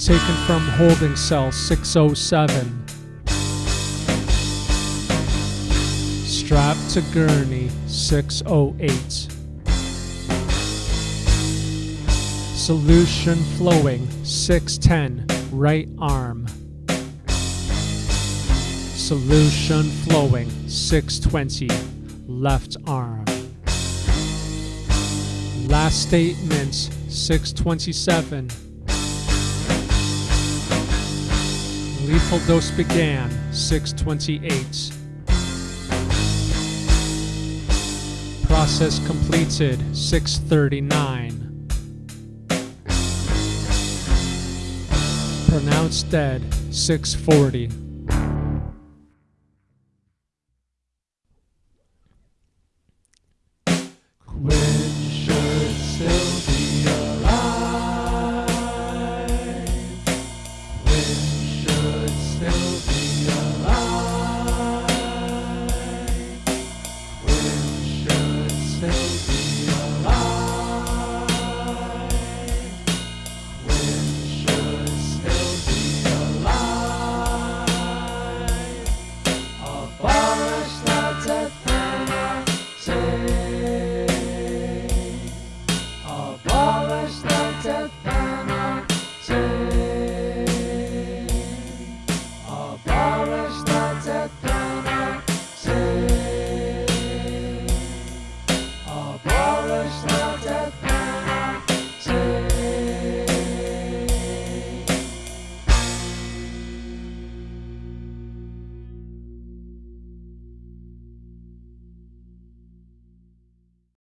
taken from holding cell 607. Strapped to gurney 608. Solution flowing 610, right arm. Solution flowing 620, left arm. Last statements 627. Dose began 628. Process completed 639. Pronounced dead 640. of